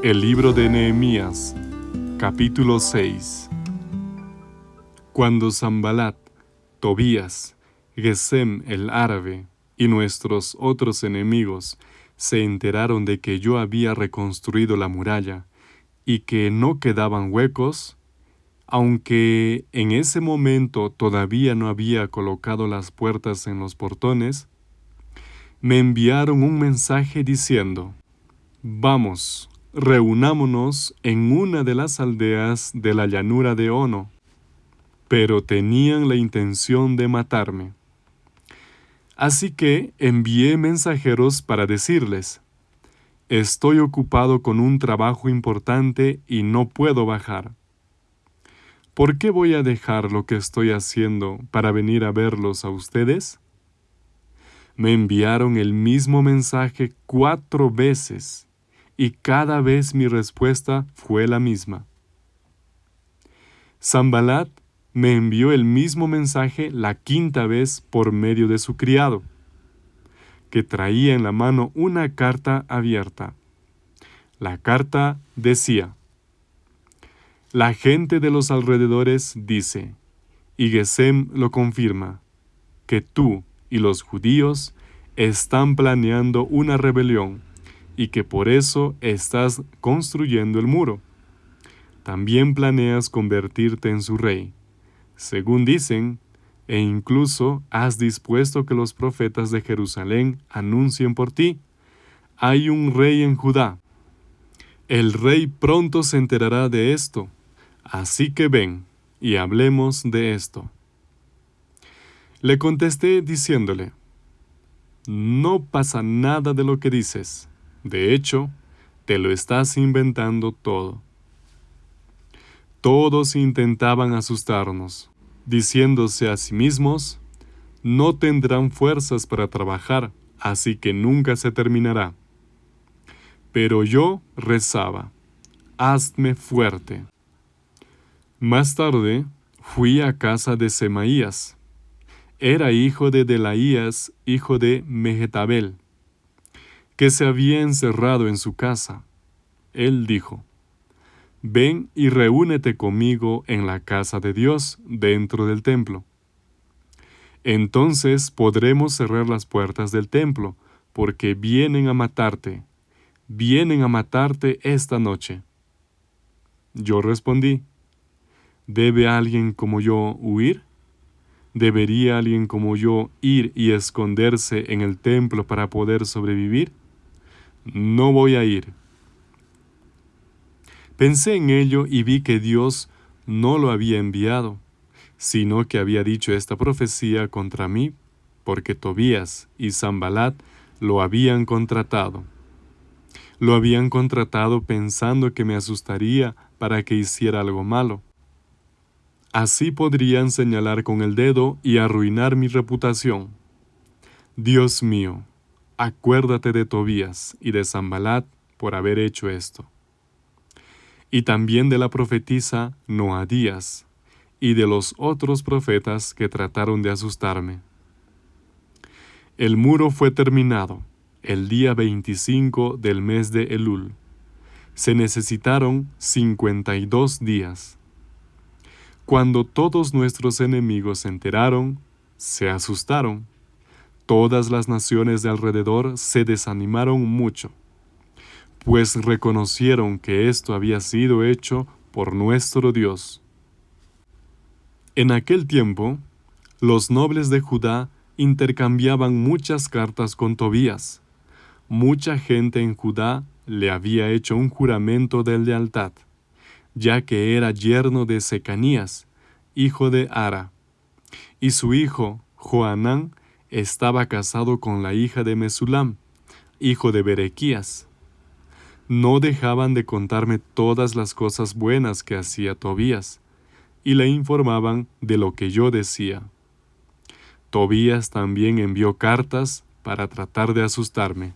El libro de Nehemías, capítulo 6 Cuando Zambalat, Tobías, Gesem el árabe y nuestros otros enemigos se enteraron de que yo había reconstruido la muralla y que no quedaban huecos, aunque en ese momento todavía no había colocado las puertas en los portones, me enviaron un mensaje diciendo, Vamos, reunámonos en una de las aldeas de la llanura de Ono, pero tenían la intención de matarme. Así que envié mensajeros para decirles, Estoy ocupado con un trabajo importante y no puedo bajar. ¿Por qué voy a dejar lo que estoy haciendo para venir a verlos a ustedes? Me enviaron el mismo mensaje cuatro veces y cada vez mi respuesta fue la misma. Zambalat me envió el mismo mensaje la quinta vez por medio de su criado, que traía en la mano una carta abierta. La carta decía, La gente de los alrededores dice, y Gesem lo confirma, que tú y los judíos están planeando una rebelión y que por eso estás construyendo el muro. También planeas convertirte en su rey, según dicen, e incluso has dispuesto que los profetas de Jerusalén anuncien por ti. Hay un rey en Judá. El rey pronto se enterará de esto, así que ven y hablemos de esto. Le contesté diciéndole, No pasa nada de lo que dices de hecho, te lo estás inventando todo. Todos intentaban asustarnos, diciéndose a sí mismos, no tendrán fuerzas para trabajar, así que nunca se terminará. Pero yo rezaba, hazme fuerte. Más tarde fui a casa de Semaías. Era hijo de Delaías, hijo de Mehetabel que se había encerrado en su casa. Él dijo, Ven y reúnete conmigo en la casa de Dios dentro del templo. Entonces podremos cerrar las puertas del templo, porque vienen a matarte, vienen a matarte esta noche. Yo respondí, ¿debe alguien como yo huir? ¿Debería alguien como yo ir y esconderse en el templo para poder sobrevivir? No voy a ir. Pensé en ello y vi que Dios no lo había enviado, sino que había dicho esta profecía contra mí, porque Tobías y Zambalat lo habían contratado. Lo habían contratado pensando que me asustaría para que hiciera algo malo. Así podrían señalar con el dedo y arruinar mi reputación. Dios mío, acuérdate de Tobías y de Zambalat por haber hecho esto. Y también de la profetisa Noadías y de los otros profetas que trataron de asustarme. El muro fue terminado el día 25 del mes de Elul. Se necesitaron 52 días. Cuando todos nuestros enemigos se enteraron, se asustaron Todas las naciones de alrededor se desanimaron mucho, pues reconocieron que esto había sido hecho por nuestro Dios. En aquel tiempo, los nobles de Judá intercambiaban muchas cartas con Tobías. Mucha gente en Judá le había hecho un juramento de lealtad, ya que era yerno de Secanías, hijo de Ara, y su hijo, Joanán, estaba casado con la hija de Mesulam, hijo de Berequías. No dejaban de contarme todas las cosas buenas que hacía Tobías, y le informaban de lo que yo decía. Tobías también envió cartas para tratar de asustarme.